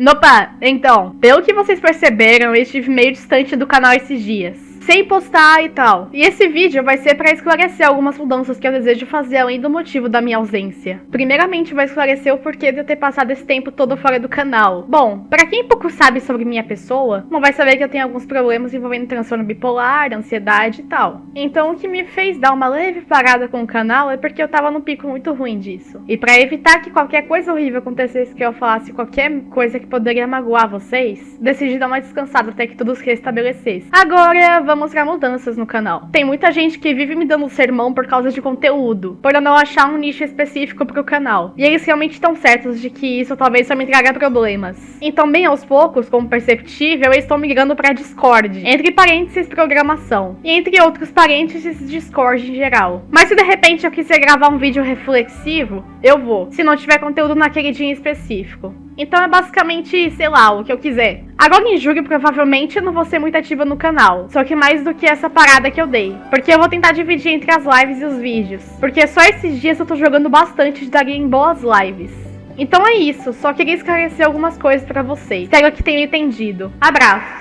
Nopa, então, pelo que vocês perceberam, eu estive meio distante do canal esses dias sem postar e tal. E esse vídeo vai ser para esclarecer algumas mudanças que eu desejo fazer além do motivo da minha ausência. Primeiramente, vai esclarecer o porquê de eu ter passado esse tempo todo fora do canal. Bom, para quem pouco sabe sobre minha pessoa, não vai saber que eu tenho alguns problemas envolvendo transtorno bipolar, ansiedade e tal. Então, o que me fez dar uma leve parada com o canal é porque eu tava num pico muito ruim disso. E para evitar que qualquer coisa horrível acontecesse que eu falasse qualquer coisa que poderia magoar vocês, decidi dar uma descansada até que tudo se restabelecesse. Agora, vamos mostrar mudanças no canal. Tem muita gente que vive me dando sermão por causa de conteúdo, por eu não achar um nicho específico pro canal. E eles realmente estão certos de que isso talvez só me traga problemas. Então, bem aos poucos, como perceptível, eu estou migrando para Discord, entre parênteses programação, e entre outros parênteses Discord em geral. Mas se de repente eu quiser gravar um vídeo reflexivo, eu vou, se não tiver conteúdo naquele dia em específico. Então é basicamente, sei lá, o que eu quiser. Agora em julho, provavelmente, eu não vou ser muito ativa no canal. Só que mais do que essa parada que eu dei. Porque eu vou tentar dividir entre as lives e os vídeos. Porque só esses dias eu tô jogando bastante de daria em boas lives. Então é isso, só queria esclarecer algumas coisas pra vocês. Espero que tenham entendido. Abraço!